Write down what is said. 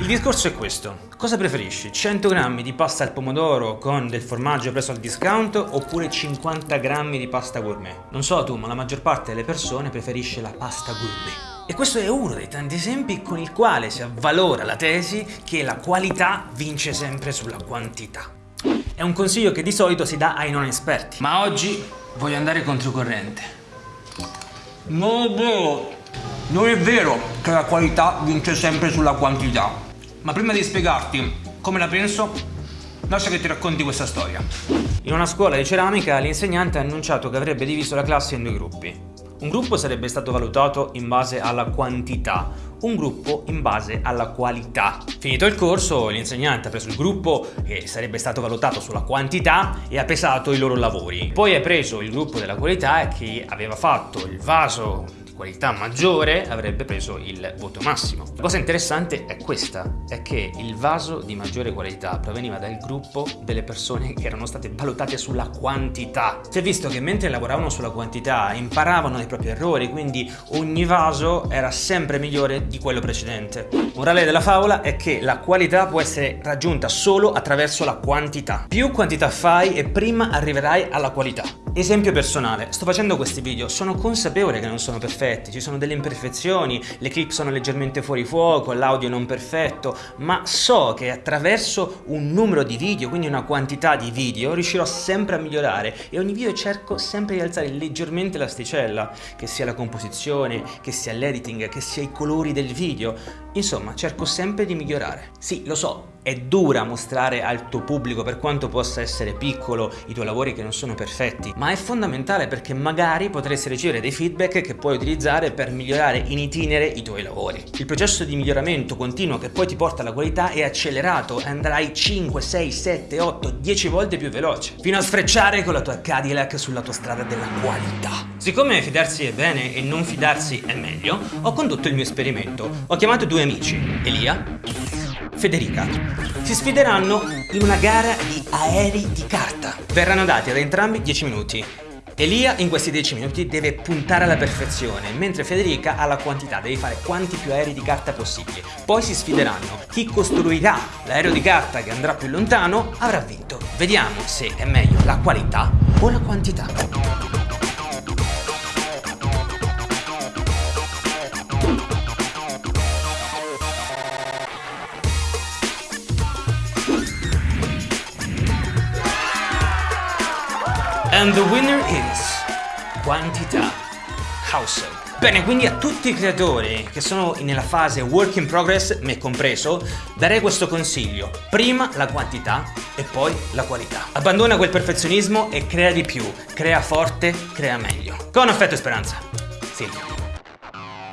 Il discorso è questo. Cosa preferisci? 100 grammi di pasta al pomodoro con del formaggio preso al discount oppure 50 grammi di pasta gourmet? Non so tu, ma la maggior parte delle persone preferisce la pasta gourmet. E questo è uno dei tanti esempi con il quale si avvalora la tesi che la qualità vince sempre sulla quantità. È un consiglio che di solito si dà ai non esperti, ma oggi voglio andare controcorrente. Non è vero, non è vero che la qualità vince sempre sulla quantità. Ma prima di spiegarti come la penso, lascia che ti racconti questa storia. In una scuola di ceramica l'insegnante ha annunciato che avrebbe diviso la classe in due gruppi. Un gruppo sarebbe stato valutato in base alla quantità, un gruppo in base alla qualità. Finito il corso, l'insegnante ha preso il gruppo che sarebbe stato valutato sulla quantità e ha pesato i loro lavori. Poi ha preso il gruppo della qualità che aveva fatto il vaso qualità maggiore avrebbe preso il voto massimo. La cosa interessante è questa, è che il vaso di maggiore qualità proveniva dal gruppo delle persone che erano state valutate sulla quantità. Si è visto che mentre lavoravano sulla quantità imparavano dai propri errori, quindi ogni vaso era sempre migliore di quello precedente. Morale della favola è che la qualità può essere raggiunta solo attraverso la quantità. Più quantità fai e prima arriverai alla qualità. Esempio personale, sto facendo questi video, sono consapevole che non sono perfetti, ci sono delle imperfezioni, le clip sono leggermente fuori fuoco, l'audio non perfetto, ma so che attraverso un numero di video, quindi una quantità di video, riuscirò sempre a migliorare e ogni video cerco sempre di alzare leggermente l'asticella, che sia la composizione, che sia l'editing, che sia i colori del video, insomma cerco sempre di migliorare. Sì, lo so, è dura mostrare al tuo pubblico per quanto possa essere piccolo i tuoi lavori che non sono perfetti, ma è fondamentale perché magari potresti ricevere dei feedback che puoi utilizzare per migliorare in itinere i tuoi lavori. Il processo di miglioramento continuo che poi ti porta alla qualità è accelerato e andrai 5, 6, 7, 8, 10 volte più veloce, fino a sfrecciare con la tua Cadillac sulla tua strada della qualità. Siccome fidarsi è bene e non fidarsi è meglio, ho condotto il mio esperimento. Ho chiamato due amici, Elia Federica si sfideranno in una gara di aerei di carta. Verranno dati ad entrambi 10 minuti. Elia in questi 10 minuti deve puntare alla perfezione, mentre Federica ha la quantità, devi fare quanti più aerei di carta possibili. Poi si sfideranno. Chi costruirà l'aereo di carta che andrà più lontano avrà vinto. Vediamo se è meglio la qualità o la quantità. And the winner is quantità. House. Bene, quindi a tutti i creatori che sono nella fase work in progress, me compreso, darei questo consiglio. Prima la quantità e poi la qualità. Abbandona quel perfezionismo e crea di più. Crea forte, crea meglio. Con affetto e speranza. Silvio.